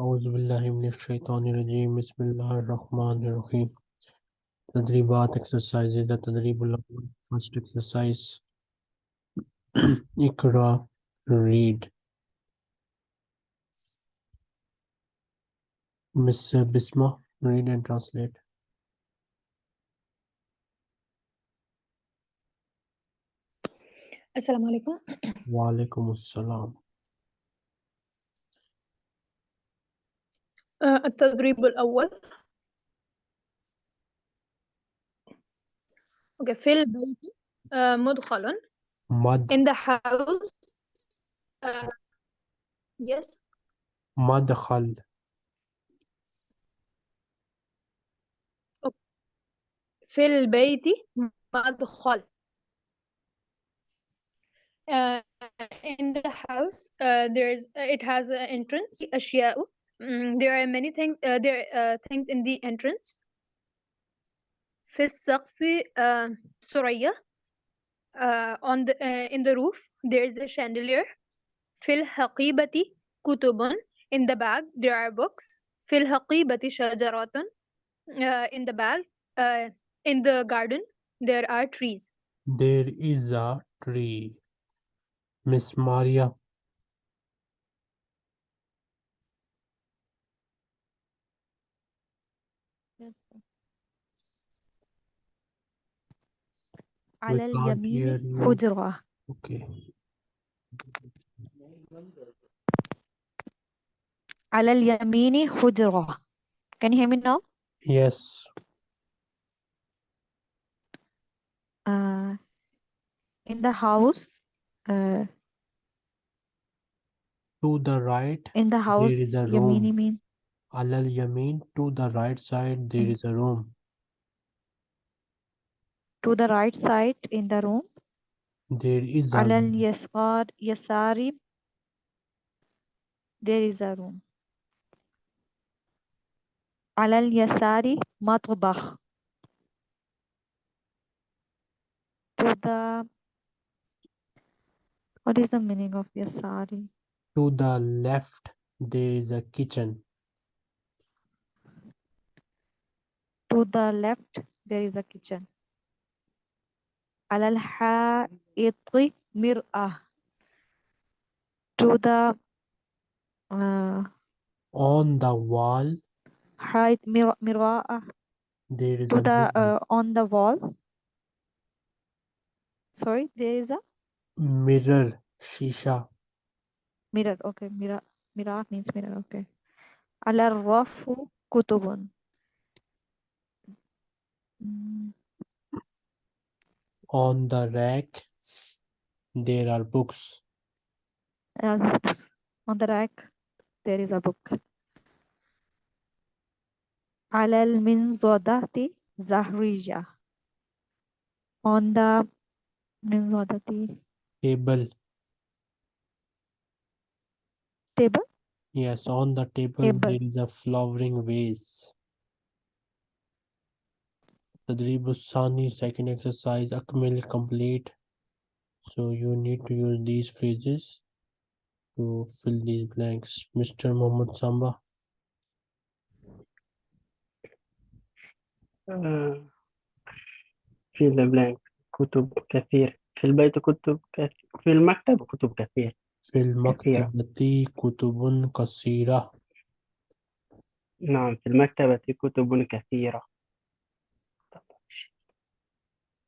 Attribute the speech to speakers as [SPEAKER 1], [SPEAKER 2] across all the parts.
[SPEAKER 1] أعوذ بالله من الشيطان الرجيم بسم الله الرحمن الرحيم تدريبات exercises التدريب الأول first exercise اقرأ read Miss Bisma read and translate
[SPEAKER 2] السلام عليكم
[SPEAKER 1] وعليكم السلام
[SPEAKER 2] التدريب الأول. أوكي في البيت آه، مدخل
[SPEAKER 1] مد
[SPEAKER 2] in the house آه، yes.
[SPEAKER 1] مدخل.
[SPEAKER 2] في البيت مدخل. uh, in the house uh, there's it has an entrance أشياء. Mm, there are many things uh, there are uh, things in the entrance في السقف uh, سرية uh, on the uh, in the roof there is a chandelier في الحقيبة كتب in the bag there are books في الحقيبة شجرات uh, in the bag uh, in the garden there are trees
[SPEAKER 1] there is a tree Miss Maria
[SPEAKER 3] على
[SPEAKER 1] can't hear
[SPEAKER 3] اليمين
[SPEAKER 1] you.
[SPEAKER 3] حجرة
[SPEAKER 1] okay
[SPEAKER 3] على اليمين حجرة Can you hear me now?
[SPEAKER 1] yes
[SPEAKER 3] Uh, in the house, uh,
[SPEAKER 1] to the right
[SPEAKER 3] in the house,
[SPEAKER 1] is a
[SPEAKER 3] يمين
[SPEAKER 1] room.
[SPEAKER 3] يمين
[SPEAKER 1] على اليمين to the right side there is a room
[SPEAKER 3] to the right side in the room.
[SPEAKER 1] There is a Alal
[SPEAKER 3] Yasar Yasari. There is a room. Alal Yasari Matbakh. To the what is the meaning of Yasari?
[SPEAKER 1] To the left there is a kitchen.
[SPEAKER 3] To the left there is a kitchen. على الحائط مرآة to the uh,
[SPEAKER 1] On the wall,
[SPEAKER 3] حائط مر- مرآة
[SPEAKER 1] there is
[SPEAKER 3] to
[SPEAKER 1] a
[SPEAKER 3] the
[SPEAKER 1] mirror.
[SPEAKER 3] uh, on the wall sorry there is a
[SPEAKER 1] mirror, shisha.
[SPEAKER 3] mirror okay mirror mirror means mirror okay على الرف كتب Mm,
[SPEAKER 1] On the rack, there are books.
[SPEAKER 3] uh, books. on the rack there is a book على المنضدة زهرية on the منضدة
[SPEAKER 1] Table.
[SPEAKER 3] table
[SPEAKER 1] Yes, on the table,
[SPEAKER 3] Table.
[SPEAKER 1] there is a flowering vase. تدريب الثاني second exercise أكمل complete. So you need to use these phrases to fill these blanks. Mr. Mohammed Samba.
[SPEAKER 4] آه، في ذا بلانك كتب كثير في البيت كتب كثير في المكتب كتب كثير
[SPEAKER 1] في المكتبة كتب كثيرة.
[SPEAKER 4] نعم في المكتبة كتب كثيرة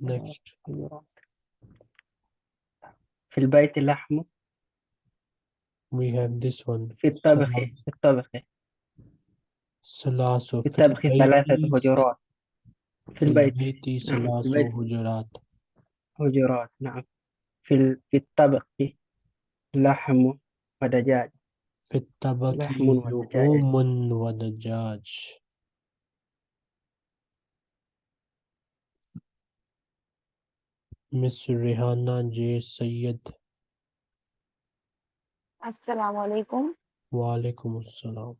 [SPEAKER 1] Next.
[SPEAKER 4] في البيت لحم
[SPEAKER 1] We have this one.
[SPEAKER 4] في الطبخ. في الطبخ.
[SPEAKER 1] ثلاث
[SPEAKER 4] في الطبخ ثلاثة حجرات في
[SPEAKER 1] في
[SPEAKER 4] البيت.
[SPEAKER 1] ثلاث
[SPEAKER 4] في البيت.
[SPEAKER 1] حجرات
[SPEAKER 4] حجرات نعم. في ال- في الطبخ لحم ودجاج.
[SPEAKER 1] في الطبق
[SPEAKER 4] لحم ودجاج.
[SPEAKER 1] لحوم ودجاج. Miss Rehana J.
[SPEAKER 5] Sayed. Assalamu alaikum. Wa alaikum assalam.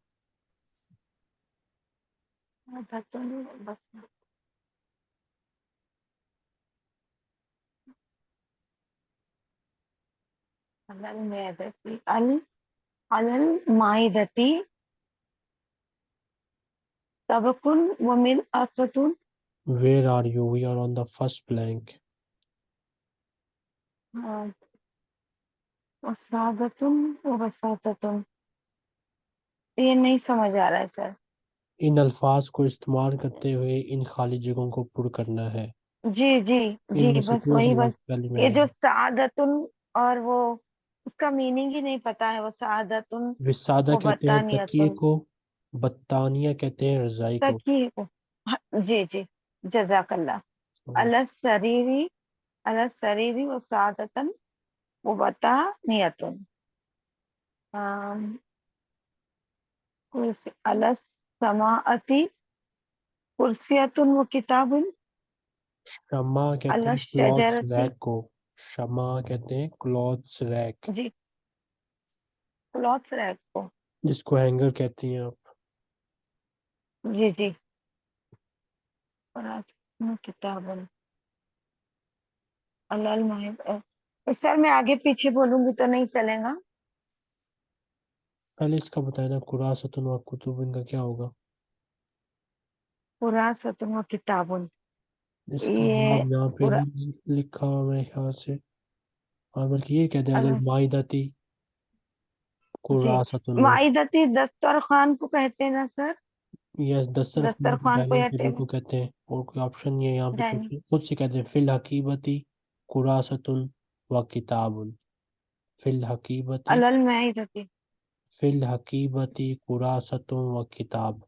[SPEAKER 5] على المائدة طبق ومرأة
[SPEAKER 1] Where are you? We are on the first blank.
[SPEAKER 5] वसादतुन व वसाततुन ये नहीं समझ आ रहा है sir.
[SPEAKER 1] इन अल्फाज को इस्तेमाल करते हुए इन खाली जगहों को पुर करना है।
[SPEAKER 5] जी जी जी
[SPEAKER 1] इनमें से
[SPEAKER 5] बस वही
[SPEAKER 1] लफ्ज
[SPEAKER 5] बस।
[SPEAKER 1] पहले में
[SPEAKER 5] ये जो
[SPEAKER 1] आएगा?
[SPEAKER 5] सादतुन और वो उसका मीनिंग ही नहीं पता है वो सादतुन
[SPEAKER 1] विसादा
[SPEAKER 5] वो
[SPEAKER 1] कहते हैं। तकिए को बत्तानिया कहते हैं रजाई को।
[SPEAKER 5] तकिए को। हाँ, जी जी जजाकल्ला अला सरीरी अला व सादतन नियतुन कुर्सी समाअती कुर्सियतुन व किताबुन।
[SPEAKER 1] शमा कहते हैं क्लॉथ रैक को। शमा कहते हैं क्लॉथ्स रैक।
[SPEAKER 5] जी। क्लॉथ रैक को।
[SPEAKER 1] जिसको हैंगर कहती हैं आप।
[SPEAKER 5] जी जी। किताबुन। अलाल माहिब अ, सर मैं आगे पीछे बोलूँगी तो नहीं चलेगा?
[SPEAKER 1] पहले इसका बताया ना कुरासतुन व कुतुब इनका क्या होगा?
[SPEAKER 5] कुरासतुन व किताबुन। ये
[SPEAKER 1] यहाँ पे लिखा हुआ मेरे ख्याल से। हाँ बल्कि ये कहते हैं माइदती कुरासतुन
[SPEAKER 5] माइदती दस्तरखान को कहते हैं ना सर?
[SPEAKER 1] यस दस्तरखान टेबल
[SPEAKER 5] टेबल
[SPEAKER 1] को कहते हैं और कोई ऑप्शन नहीं है यहाँ पे खुद से कहते हैं फिल हकीबती कुरासतुन व किताबुन। फिल हकीबत
[SPEAKER 5] अलल मैं
[SPEAKER 1] फिल हकीबती कुरासतुन व किताब।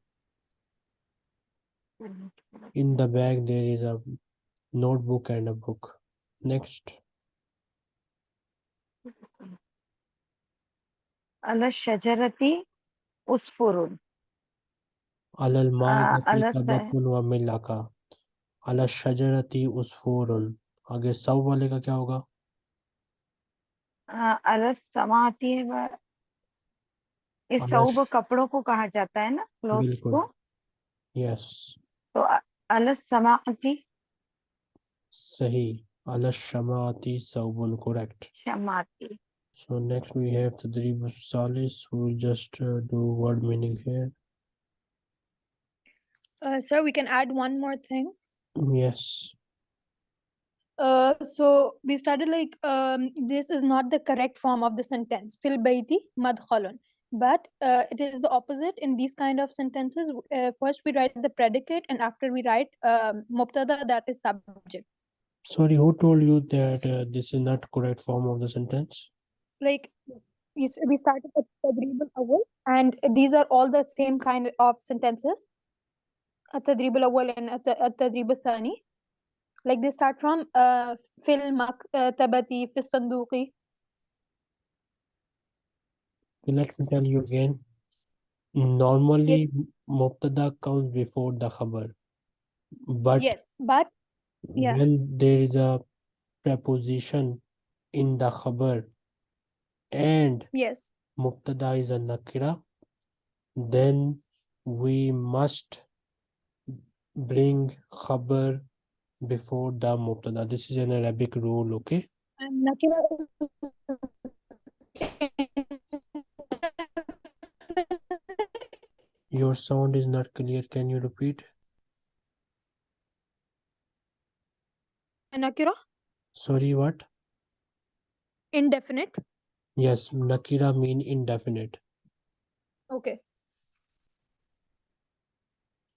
[SPEAKER 1] In the bag there is a notebook and a book. Next.
[SPEAKER 5] अल शजरती उसफुरुन
[SPEAKER 1] अलल
[SPEAKER 5] माल अल
[SPEAKER 1] तबकुन व मिलका अल शजरती उसफुरुन आगे सब वाले का क्या होगा?
[SPEAKER 5] अरस समा है वा... कपड़ों को कहा जाता है ना
[SPEAKER 1] क्लोथ
[SPEAKER 5] को।
[SPEAKER 1] यस।
[SPEAKER 5] तो अलस
[SPEAKER 1] सही। अलस शमाती सऊबन correct
[SPEAKER 5] शमाती
[SPEAKER 1] so next we have just do word meaning here
[SPEAKER 2] sir we can add one more thing
[SPEAKER 1] yes
[SPEAKER 2] Uh, so we started like um, this is not the correct form of the sentence. Fil bayti madkhalun. But uh, it is the opposite. In these kind of sentences uh, first we write the predicate and after we write um, mubtada that is subject.
[SPEAKER 1] Sorry who told you that uh, this is not correct form of the sentence?
[SPEAKER 2] Like we started at tadribul awal and these are all the same kind of sentences. At tadribul awal and at tadribul thani Like they start from uh, في المكتبة في الصندوق.
[SPEAKER 1] So let me tell you again. Normally,
[SPEAKER 2] Yes.
[SPEAKER 1] mubtada comes before the khabar, but
[SPEAKER 2] yes, but yeah.
[SPEAKER 1] when there is a preposition in the khabar and
[SPEAKER 2] yes.
[SPEAKER 1] mubtada is a nakira, then we must bring khabar before the mubtada. This is an Arabic rule, okay?
[SPEAKER 2] And nakira
[SPEAKER 1] Your sound is not clear. Can you repeat?
[SPEAKER 2] nakira
[SPEAKER 1] Sorry, what?
[SPEAKER 2] indefinite.
[SPEAKER 1] Yes, nakira mean indefinite.
[SPEAKER 2] Okay.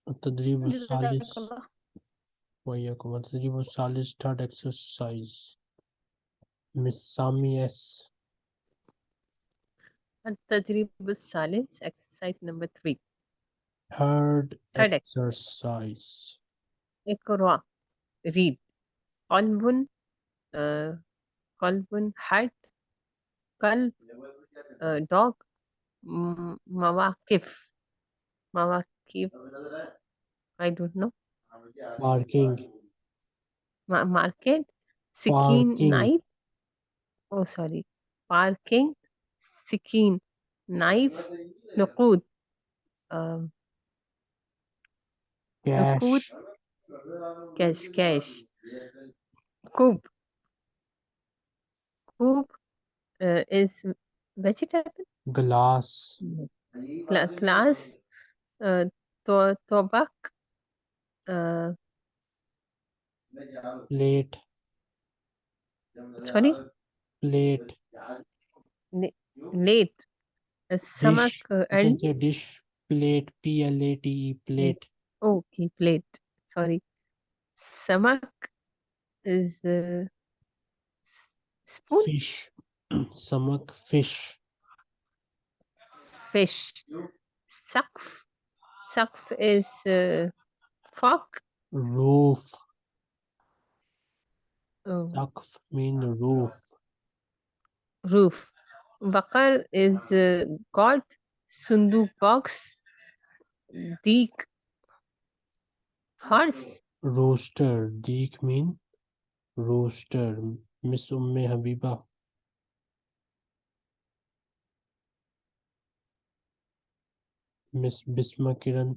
[SPEAKER 1] التدريب الثالث
[SPEAKER 2] Jazakallah.
[SPEAKER 1] وإياكم التدريب الثالث third exercise Miss Sami S
[SPEAKER 6] التدريب الثالث exercise number 3
[SPEAKER 1] third
[SPEAKER 6] Third ex-
[SPEAKER 1] exercise
[SPEAKER 6] اقرأ read قلب uh, قلب heart قلب uh, dog M- Mawaqif. Mawaqif. I don't know.
[SPEAKER 1] parking
[SPEAKER 6] Ma- market. Sikin
[SPEAKER 1] Parking.
[SPEAKER 6] knife. Oh, sorry. Parking. Sikin knife. Nuqud. Um,
[SPEAKER 1] cash
[SPEAKER 6] Nuqud. Cash. Cash. Kub. Kub uh, is vegetable.
[SPEAKER 1] glass
[SPEAKER 6] Class. Class. Uh, to- tobak. Uh,
[SPEAKER 1] plate
[SPEAKER 6] sorry.
[SPEAKER 1] plate
[SPEAKER 6] Late. Uh, Samak
[SPEAKER 1] dish
[SPEAKER 6] uh,
[SPEAKER 1] you
[SPEAKER 6] and
[SPEAKER 1] say dish plate p l a t e plate
[SPEAKER 6] okay, plate. Sorry. Samak is uh, spoon.
[SPEAKER 1] fish samak fish
[SPEAKER 6] Fish. Sakf. Sakf is uh, fork.
[SPEAKER 1] roof
[SPEAKER 6] Oh,
[SPEAKER 1] Saqf mean roof
[SPEAKER 6] roof. Bakar is uh, god. Sunduk box. Deek. Horse.
[SPEAKER 1] rooster deek mean rooster miss umme habiba miss bisma kiran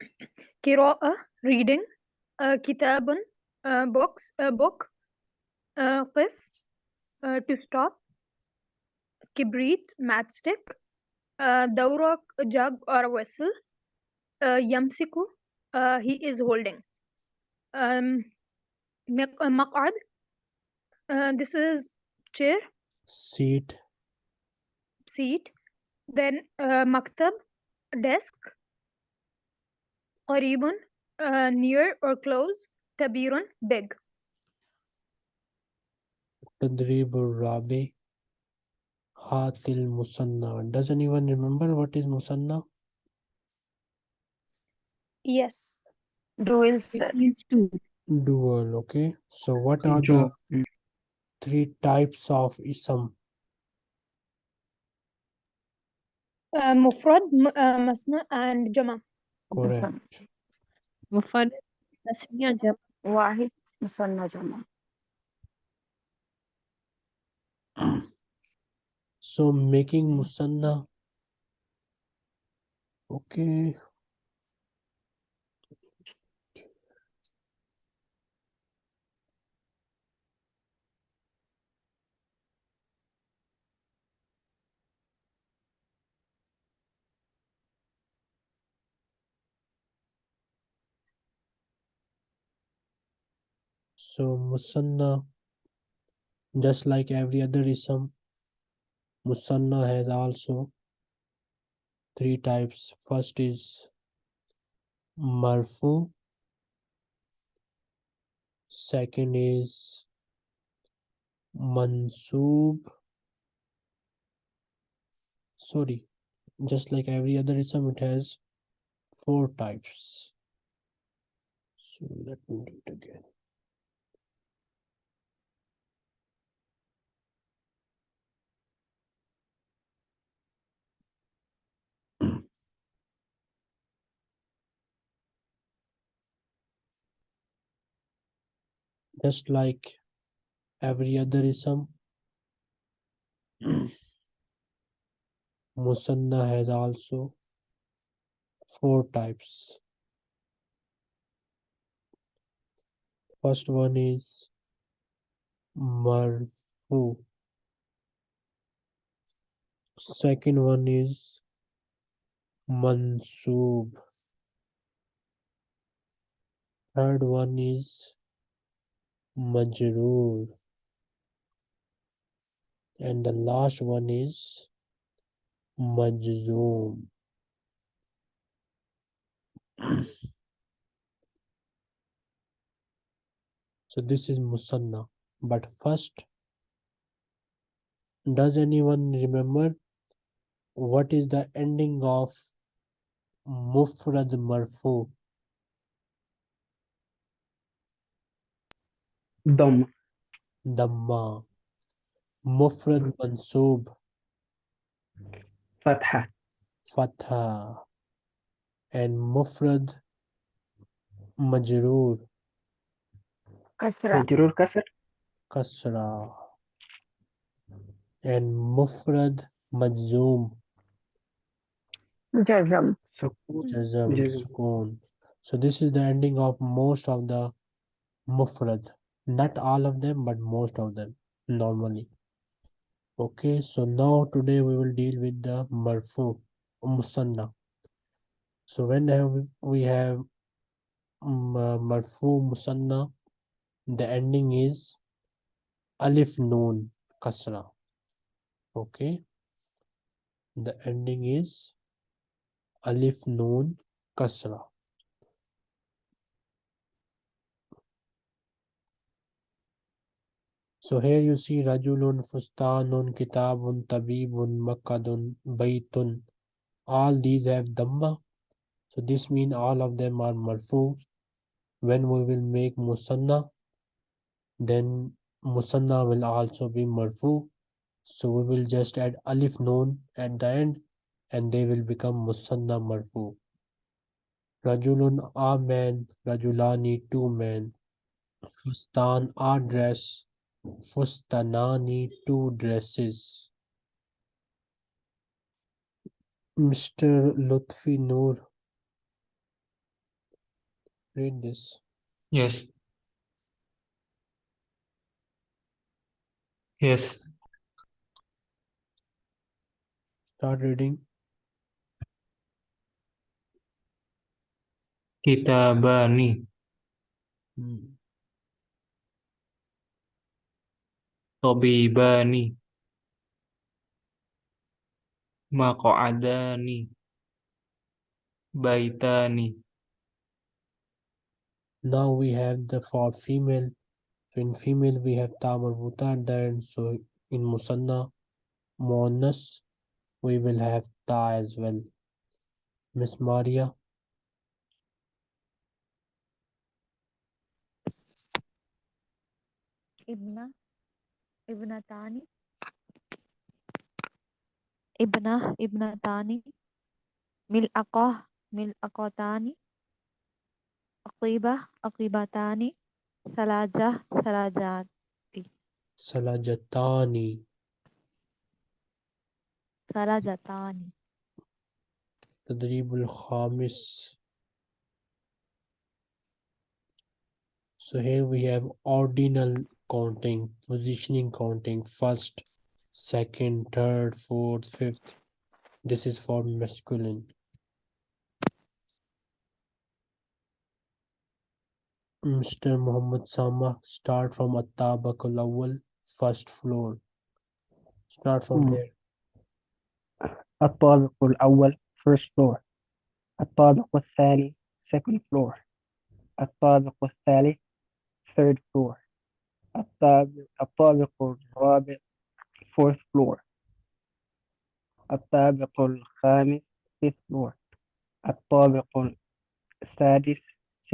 [SPEAKER 2] قراءة reading uh, كتاب uh, books a book uh, قف uh, to stop كبريت matchstick uh, دورق jug or a vessel uh, يمسك uh, he is holding um, مق- مقعد uh, this is chair
[SPEAKER 1] seat
[SPEAKER 2] seat then uh, مكتب desk قريب uh, near or close كبير big
[SPEAKER 1] تدريب الرابع هات المثنى does anyone remember what is musanna
[SPEAKER 2] yes
[SPEAKER 5] Dual
[SPEAKER 6] It
[SPEAKER 5] set.
[SPEAKER 6] means two.
[SPEAKER 1] dual okay so what are
[SPEAKER 4] जो
[SPEAKER 1] the three types of ism
[SPEAKER 2] uh, مفرد م- uh, مثنى and جمع
[SPEAKER 1] correct.
[SPEAKER 6] मुफरद तस्निया जमा
[SPEAKER 5] वाहिद Muthanna जमा
[SPEAKER 1] so making musanna okay so musanna just like every other ism musanna has also three types. First is marfu. Second is Mansub. sorry just like every other ism it has four types. So let me do it again just like every other ism. Hmm. Musanna has also four types. First one is marfu. Second one is mansoob third one is majroor. And the last one is majzoom. So this is musanna. But first does anyone remember what is the ending of mufrad marfu
[SPEAKER 4] दम
[SPEAKER 1] damma مفرد منصوب
[SPEAKER 4] فتحة
[SPEAKER 1] fatha and mufrad majroor
[SPEAKER 5] كسرة
[SPEAKER 4] مجرور كسر
[SPEAKER 1] kasra and mufrad majzoom
[SPEAKER 5] جزم
[SPEAKER 4] سكون
[SPEAKER 1] jazm
[SPEAKER 4] جزم.
[SPEAKER 1] sukoon so this is the ending of most of the mufrad not all of them but most of them normally. Okay so now today we will deal with the marfu musanna. So when we- have um, uh, marfu musanna the ending is alif noon kasra. Okay the ending is alif noon kasra so here you see rajulun fustanun kitabun tabibun makadun baytun. All these have dhamma so this means all of them are marfu. When we will make musanna then musanna will also be marfu. So we will just add alif noon at the end and they will become musanna marfu. Rajulun a man. Rajulani two men. Fustan a dress fustanani two dresses mr lutfi noor read this
[SPEAKER 7] Yes. Yes.
[SPEAKER 1] start reading
[SPEAKER 7] Kitabani.
[SPEAKER 1] Hmm.
[SPEAKER 7] Tabibani Maq'adani Baitani
[SPEAKER 1] Now we have the for female. So in female we have tamarbuta and then so in musanna monas we will have ta as well. Miss Maria.
[SPEAKER 3] Ibna ابنتان ابنة ابنتان ملأقة ملأقتان أقيبة أقيبتان ثلاجة ثلاجات
[SPEAKER 1] salajatani
[SPEAKER 3] ثلاجتان
[SPEAKER 1] تدريب الخامس so here we have ordinal counting, positioning counting, first, second, third, fourth, fifth. This is for masculine. Mr. Muhammad Sama, start from Attabakul Awal, first floor. Start from
[SPEAKER 4] hmm.
[SPEAKER 1] there.
[SPEAKER 4] Attabakul Awal, first floor. Attabakul Thali, second floor. Attabakul Thali, third floor. الطابق, الطابق الرابع fourth floor الطابق الخامس fifth floor الطابق السادس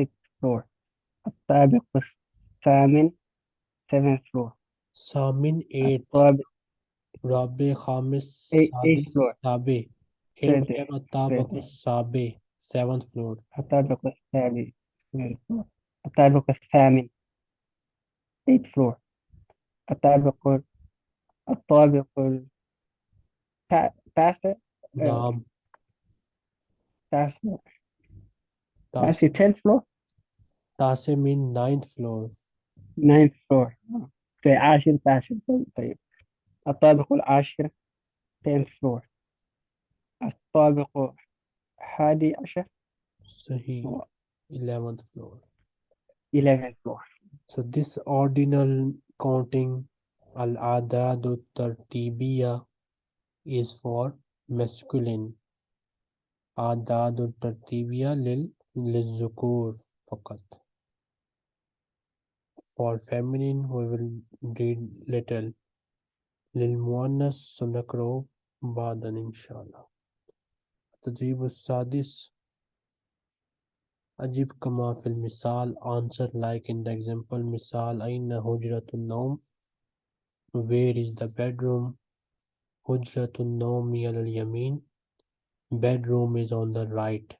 [SPEAKER 4] sixth floor الطابق الثامن seventh floor
[SPEAKER 1] Samin 8,
[SPEAKER 4] الطابق
[SPEAKER 1] Rabi Khamis,
[SPEAKER 4] Eight- eighth
[SPEAKER 1] Sadis,
[SPEAKER 4] floor.
[SPEAKER 1] Sabi. Here we
[SPEAKER 4] Seventh,
[SPEAKER 1] have At-Tabaqul
[SPEAKER 4] seventh.
[SPEAKER 1] Sabi, seventh floor.
[SPEAKER 4] الطابق السابع seventh floor الطابق الثامن eighth floor الطابق الطابق التا- التاسع
[SPEAKER 1] Naam,
[SPEAKER 4] تاسع
[SPEAKER 1] Tas-
[SPEAKER 4] تاسع tenth floor
[SPEAKER 1] Tase mean ninth floor.
[SPEAKER 4] ninth floor في عاشر تاسع طيب طيب الطابق العاشر tenth floor الطابق الحادي عشر
[SPEAKER 1] Sahi,
[SPEAKER 4] Oh.
[SPEAKER 1] eleventh floor.
[SPEAKER 4] eleventh floor
[SPEAKER 1] So this ordinal counting al-adad tartibiya is for masculine. Adad tartibiya lil lizukur fakat. For feminine we will read little. Lil muannas sunakro badan inshallah. تدريب السادس أجيب كما في المثال answer like in the example مثال أين هجرة النوم Where is the bedroom? Hujratun Nawmi al Yamin. Bedroom is on the right.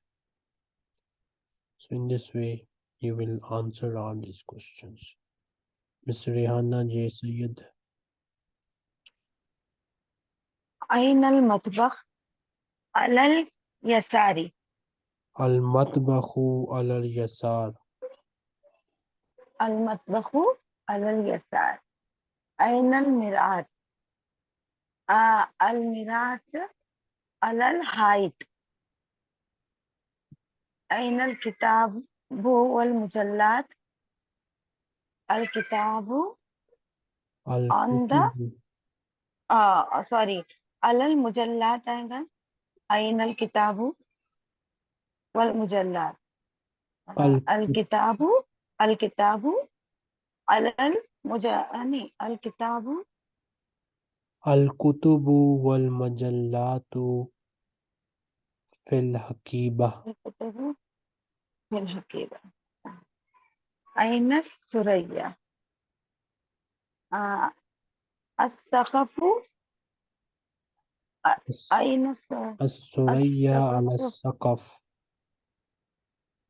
[SPEAKER 1] So in this way, you will answer all these questions. Miss Rihanna J. Sayyid.
[SPEAKER 5] أين المطبخ على اليسار
[SPEAKER 1] Matbahu al Yasar.
[SPEAKER 5] المطبخ على اليسار. أين المرآة؟ آه المرآة على الحائط أين الكتاب والمجلات؟ الكتاب
[SPEAKER 1] Kutubu.
[SPEAKER 5] آه سوري على المجلات أين الكتاب والمجلات.
[SPEAKER 1] ال-
[SPEAKER 5] الكتاب الكتاب على المج يعني الكتاب.
[SPEAKER 1] wal Majallatu fil Hakiba.
[SPEAKER 5] الكتب في الحقيبة. أين السرية؟ آه السقف. أين الس-
[SPEAKER 1] السرية على
[SPEAKER 5] السقف.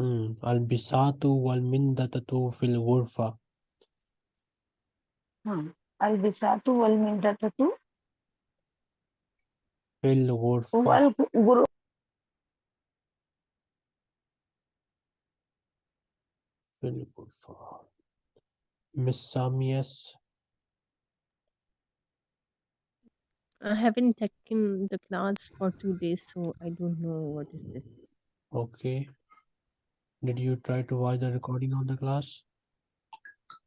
[SPEAKER 1] Hmm. Al Bisatu wal Mindatatu fil Ghurfa.
[SPEAKER 5] हाँ البساط والمندة
[SPEAKER 1] Fil Ghurfa.
[SPEAKER 5] والغرو
[SPEAKER 1] Fil Ghurfa. Miss Samias.
[SPEAKER 6] I haven't taken the class for two days, so I don't know what is this.
[SPEAKER 1] Okay. Did you try to watch the recording of the class?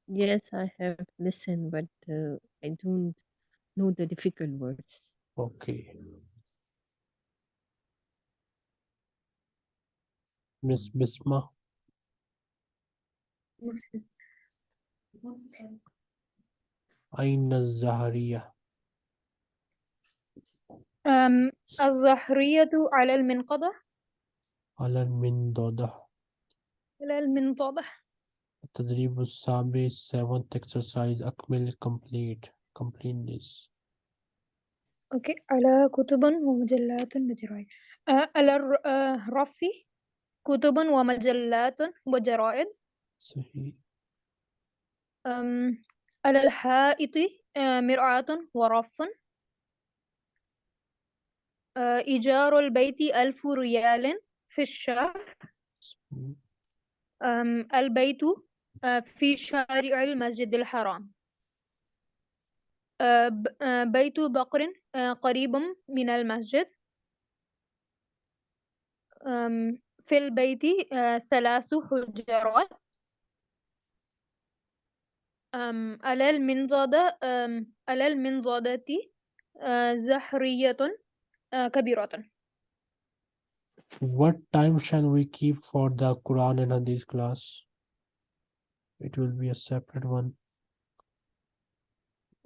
[SPEAKER 6] Yes, I have listened, but uh, I don't know the difficult words.
[SPEAKER 1] Okay. Miss Bisma. Aina Zahariya.
[SPEAKER 2] أم الظهرية على المنقضة
[SPEAKER 1] Ala Mindoda.
[SPEAKER 2] على المنضدة
[SPEAKER 1] التدريب السابع seventh exercise أكمل complete complete this
[SPEAKER 2] أوكي. على كتب ومجلات وجرائد. على الر- الرف كتب ومجلات وجرائد.
[SPEAKER 1] صحيح.
[SPEAKER 2] على الحائط مرآة ورف إيجار البيت ألف ريال في الشهر.
[SPEAKER 1] صحيح.
[SPEAKER 2] البيت في شارع المسجد الحرام. بيت بقر قريب من المسجد. في البيت ثلاث حجرات. على المنضدة على المنضدة آه، كبيرة.
[SPEAKER 1] What time shall we keep for the Quran and Hadith class? It will be a separate one.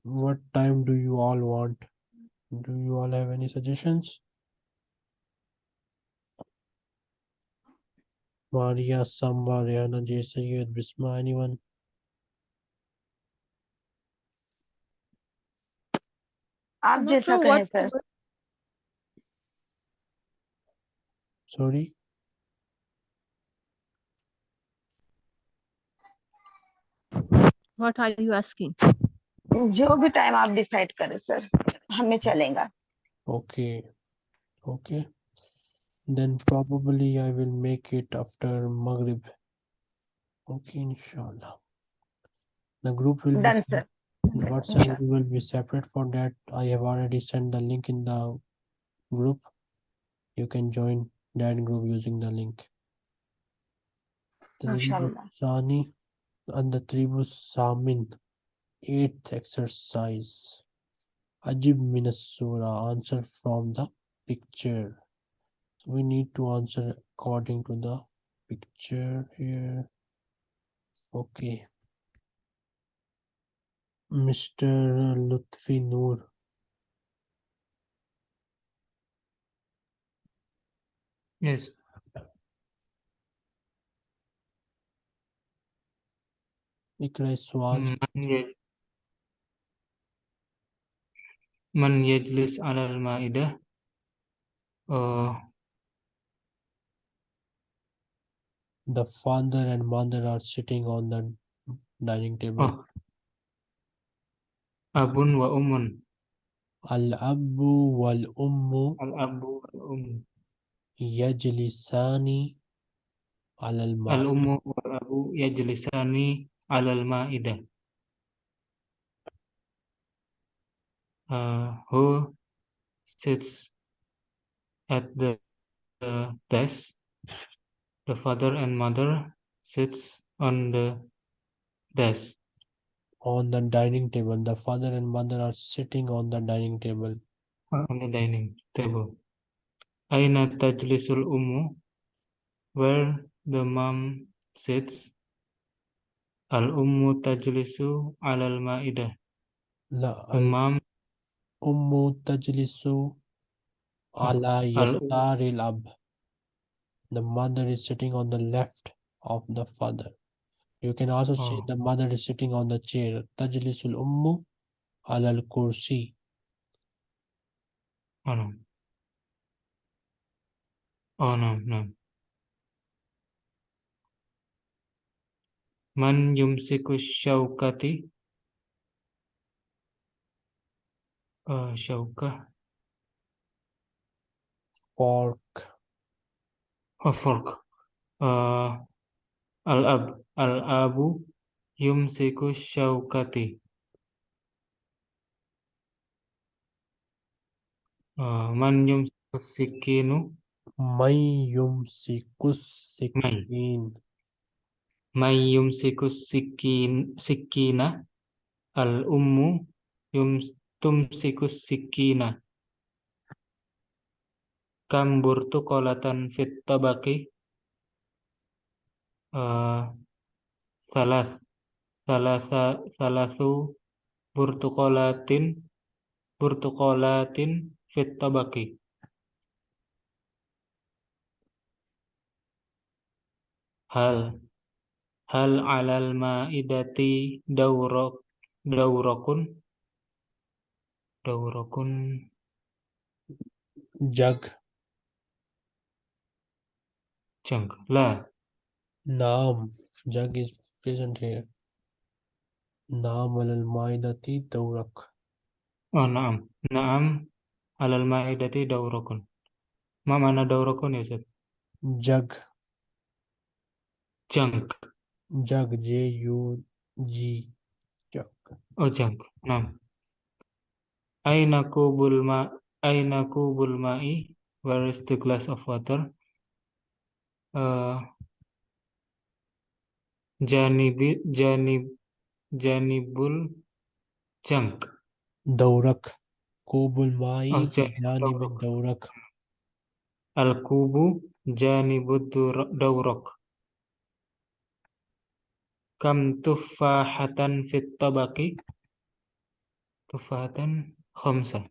[SPEAKER 1] What time do you all want? Do you all have any suggestions? Maria, Samba, Rihanna, J. Sayyid, Bisma, anyone?
[SPEAKER 5] आप
[SPEAKER 2] I'm not
[SPEAKER 5] जैसा
[SPEAKER 2] sure
[SPEAKER 5] कहें
[SPEAKER 2] what
[SPEAKER 5] sir
[SPEAKER 1] Sorry?
[SPEAKER 6] What are you asking?
[SPEAKER 5] जो भी time आप decide करें sir हमें चलेगा
[SPEAKER 1] Okay. Okay. Then probably I will make it after Maghrib. Okay, inshallah. The group will be
[SPEAKER 5] done
[SPEAKER 1] sep-
[SPEAKER 5] sir
[SPEAKER 1] the WhatsApp group will be separate for that. I have already sent the link in the group. You can join that group using the link. Sani and the Tribu Samin, eighth exercise. Ajib Minas Surah. Answer from the picture. So we need to answer according to the picture here. Okay. Mr. Lutfi Noor.
[SPEAKER 7] Yes.
[SPEAKER 1] يجلس على
[SPEAKER 7] من يج- من يجلس على المائدة آه،
[SPEAKER 1] the father and mother are sitting on the dining table.
[SPEAKER 7] آه، أب وأم
[SPEAKER 1] Al Abu wal Ummu
[SPEAKER 7] الأب والأم
[SPEAKER 1] yajlisani alal ma'idah.
[SPEAKER 7] Al-ummu wal abu yajlisani alal ma'idah. Uh, who sits at the, the desk? The father and mother sits on the desk.
[SPEAKER 1] On the dining table. The father and mother are sitting on the dining table.
[SPEAKER 7] On the dining table. Aina Tajlisul Ummu? Where the mom sits? Al-Ummu Tajlisu Alal
[SPEAKER 1] Ma'idah.
[SPEAKER 7] La, al-Mom.
[SPEAKER 1] Ummu Tajlisu Ala Yastaril Ab. The mother is sitting on the left of the father. You can also
[SPEAKER 7] oh.
[SPEAKER 1] the mother is sitting on the chair. Tajlisul Ummu Alal Kursi.
[SPEAKER 7] Oh, no. oh no no من يمسك الشوكة uh, شوكة
[SPEAKER 1] Fork.
[SPEAKER 7] oh fork uh, الأب الأب يمسك الشوكة uh, من يمسك السكين
[SPEAKER 1] may. yumsikus sikin.
[SPEAKER 7] May yumsikus sikin sikina. Al ummu yum tumsikus sikina. Kam burtu kolatan fit tabaki uh, eh, salas salasa salasu burtukolatin burtukolatin fit tabaki Hal hal alal maidati
[SPEAKER 1] daurok
[SPEAKER 7] daurokun? Daurokun.
[SPEAKER 1] Jag. Cheng la. Naam. Jag is present here. Naam alal maidati daurok.
[SPEAKER 7] Oh naam. Naam alal maidati daurokun. Ma mana daurokun ya Ustaz?
[SPEAKER 1] Jag.
[SPEAKER 7] चंक
[SPEAKER 1] jug J U G चंक
[SPEAKER 7] ओ चंक नाम आइना को बुलमा आइना को बुलमाई where is the glass of water जानिब जानिब
[SPEAKER 1] जानिबुल चंक दौरक
[SPEAKER 7] कोबुल माई
[SPEAKER 1] जानिब
[SPEAKER 7] दौरक
[SPEAKER 1] अल
[SPEAKER 7] कुबु जानिबु दौरक Kam tufahatan fit tabaki Tufahatan khamsa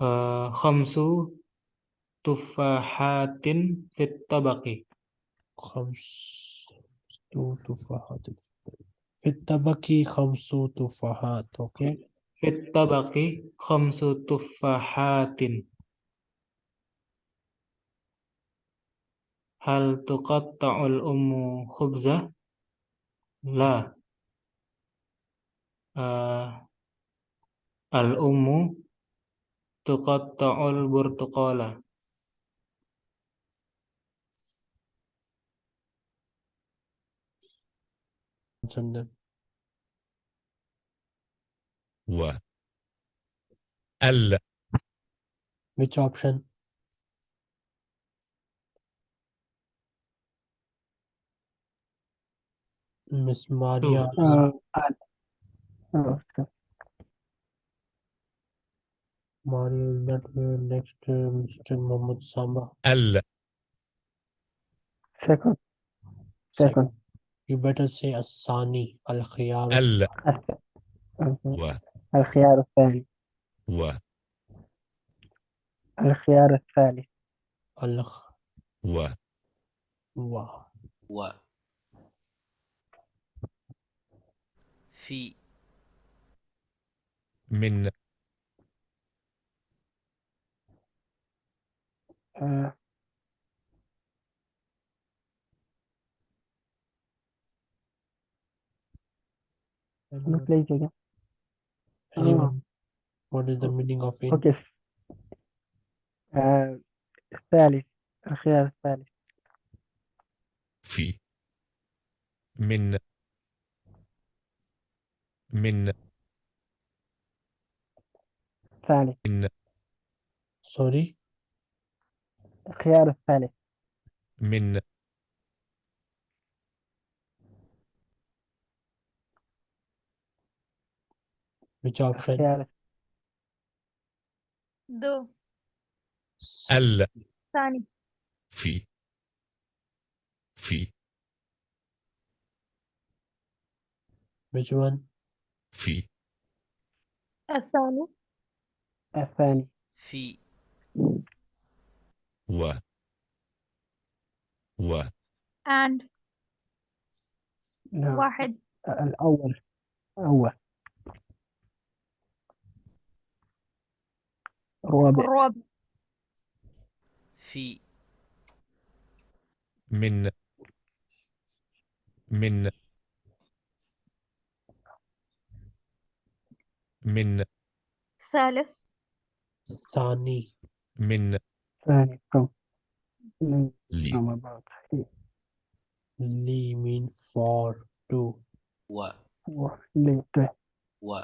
[SPEAKER 7] Uh, khamsu tufahatin fit tabaki Khamsu
[SPEAKER 1] tufahatin fit tabaki khamsu tufahat. Oke. Okay.
[SPEAKER 7] Fit tabaki khamsu tufahatin. Hal tuqatta'ul ummu khubzah? لا آه الأم تقطع البرتقالة
[SPEAKER 1] Chandan.
[SPEAKER 8] و ال
[SPEAKER 1] which option Miss Maria
[SPEAKER 4] Uh, uh, oh, okay.
[SPEAKER 1] Mario is not here. Next, uh, Mr. Mohammed Samba.
[SPEAKER 8] ال
[SPEAKER 4] second second
[SPEAKER 1] You better say Asani Al Khiyar.
[SPEAKER 8] ال و
[SPEAKER 4] الخيار الثاني
[SPEAKER 8] و
[SPEAKER 4] الخيار الثالث
[SPEAKER 1] Al
[SPEAKER 8] و
[SPEAKER 1] Wa.
[SPEAKER 9] و في
[SPEAKER 8] من
[SPEAKER 4] ما بلاي
[SPEAKER 1] جاجا what is the meaning of it?
[SPEAKER 4] Okay. Uh, الثالث الخيار الثالث.
[SPEAKER 8] في من من
[SPEAKER 4] الثالث.
[SPEAKER 8] من
[SPEAKER 1] Sorry.
[SPEAKER 4] الخيار الثالث.
[SPEAKER 8] من
[SPEAKER 1] option?
[SPEAKER 4] الخيار
[SPEAKER 2] دو.
[SPEAKER 8] ال.
[SPEAKER 2] ثاني.
[SPEAKER 8] في. في.
[SPEAKER 1] Which one?
[SPEAKER 8] في.
[SPEAKER 2] الثاني.
[SPEAKER 4] الثاني.
[SPEAKER 9] في.
[SPEAKER 8] و. و.
[SPEAKER 2] And
[SPEAKER 4] نعم.
[SPEAKER 2] واحد.
[SPEAKER 4] الأول. أول الرابع.
[SPEAKER 2] الرابع.
[SPEAKER 9] في.
[SPEAKER 8] من. من. من
[SPEAKER 2] ثالث
[SPEAKER 1] Sani.
[SPEAKER 8] من
[SPEAKER 4] ثاني كم من
[SPEAKER 8] لي
[SPEAKER 4] مع بعض
[SPEAKER 1] Li mean for two.
[SPEAKER 9] و
[SPEAKER 4] لي طيب
[SPEAKER 9] و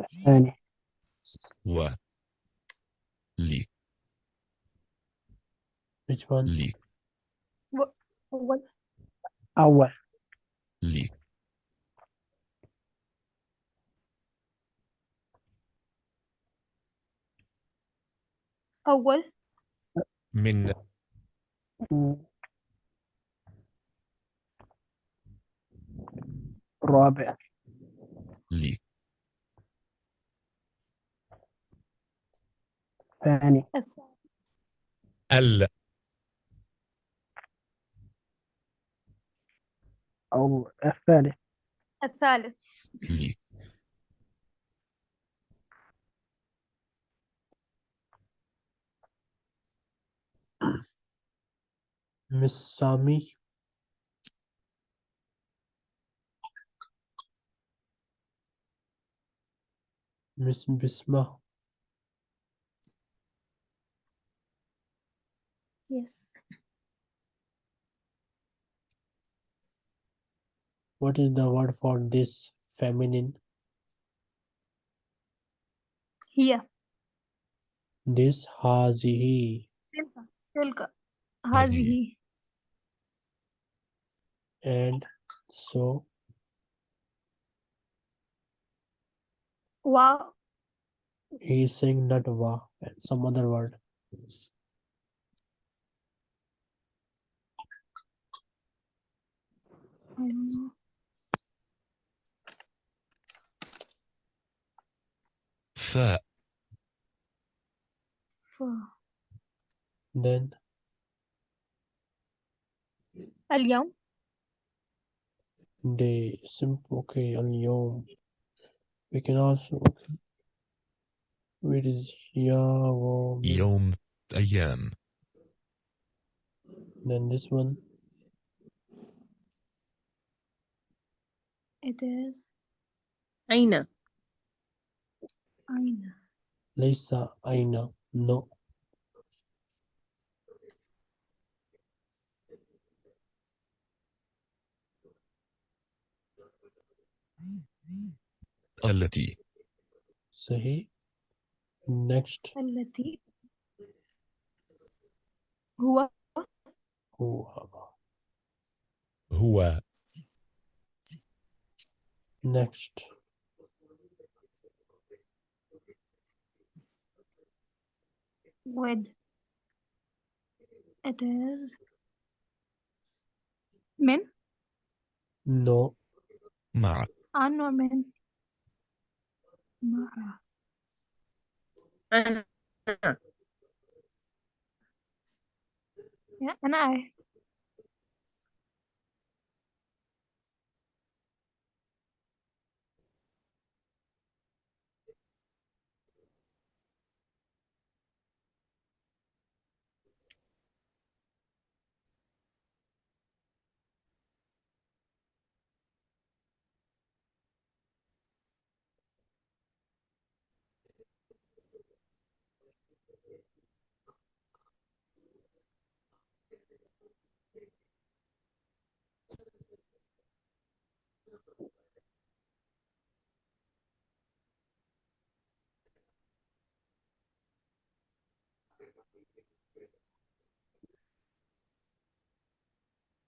[SPEAKER 4] الثاني
[SPEAKER 8] و لي
[SPEAKER 1] Which one?
[SPEAKER 8] لي
[SPEAKER 2] أول
[SPEAKER 4] أول
[SPEAKER 8] لي
[SPEAKER 2] أول
[SPEAKER 8] من
[SPEAKER 4] مم. الرابع
[SPEAKER 8] لي.
[SPEAKER 4] الثاني
[SPEAKER 2] الثاني.
[SPEAKER 8] ال.
[SPEAKER 4] أو الثالث.
[SPEAKER 2] الثالث.
[SPEAKER 8] لي.
[SPEAKER 1] Miss Sami. Miss Bisma.
[SPEAKER 2] Yes.
[SPEAKER 1] What is the word for this feminine?
[SPEAKER 2] Here.
[SPEAKER 1] This hazihi.
[SPEAKER 2] Tilka. Tilka. Hazi.
[SPEAKER 1] And so.
[SPEAKER 2] Wow.
[SPEAKER 1] He is saying not wa and some other word.
[SPEAKER 2] Um. F.
[SPEAKER 1] Then
[SPEAKER 2] اليوم
[SPEAKER 1] day simple okay اليوم we can also okay. where is يوم
[SPEAKER 8] يوم أيام
[SPEAKER 1] then this one
[SPEAKER 2] it is
[SPEAKER 6] أين
[SPEAKER 2] أين
[SPEAKER 1] ليس أين no
[SPEAKER 8] التي.
[SPEAKER 1] صحيح. Next.
[SPEAKER 2] التي. هو.
[SPEAKER 1] هو
[SPEAKER 8] هو.
[SPEAKER 1] Next.
[SPEAKER 2] With it is. من
[SPEAKER 1] no.
[SPEAKER 2] Mara. I'm Norman. Mara.
[SPEAKER 6] Anna.
[SPEAKER 2] Yeah, and I. Eh.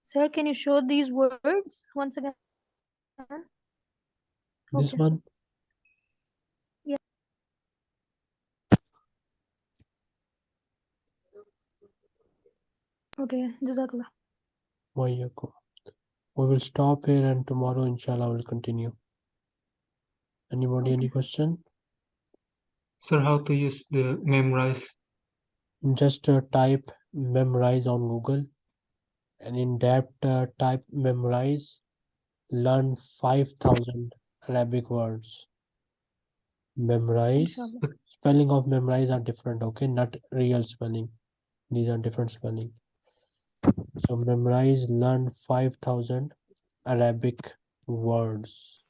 [SPEAKER 2] Sir, can you show these words once again?
[SPEAKER 1] This
[SPEAKER 2] Okay.
[SPEAKER 1] one?
[SPEAKER 2] Okay, Jazakallah.
[SPEAKER 1] Wayakum. We will stop here and tomorrow inshallah we'll continue. Anybody any question?
[SPEAKER 7] Sir, how to use the Memrise?
[SPEAKER 1] Just uh, type Memrise on Google and in that uh, type Memrise learn 5000 Arabic words. Memrise
[SPEAKER 2] Inshallah.
[SPEAKER 1] spelling of Memrise are different okay not real spelling these are different spelling so Memrise learn 5000 arabic words